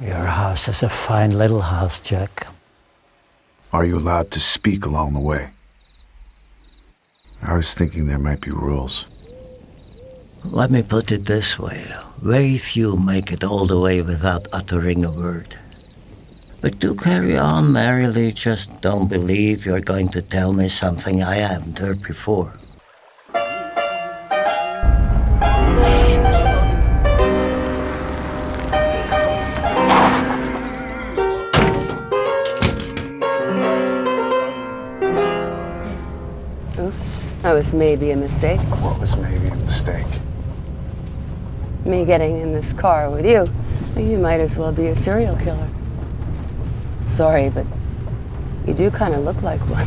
Your house is a fine little house, Jack. Are you allowed to speak along the way? I was thinking there might be rules. Let me put it this way. Very few make it all the way without uttering a word. But do carry on merrily, just don't believe you're going to tell me something I haven't heard before. Oops, that was maybe a mistake. What was maybe a mistake? Me getting in this car with you. You might as well be a serial killer. Sorry, but you do kind of look like one.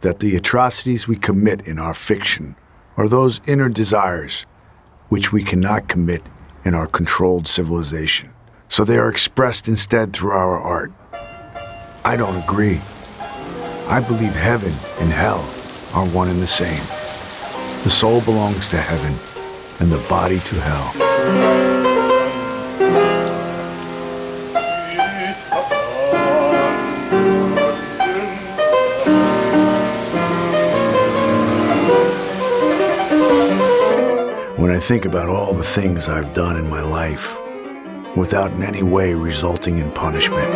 that the atrocities we commit in our fiction are those inner desires which we cannot commit in our controlled civilization. So they are expressed instead through our art. I don't agree. I believe heaven and hell are one and the same. The soul belongs to heaven and the body to hell. I think about all the things I've done in my life without in any way resulting in punishment,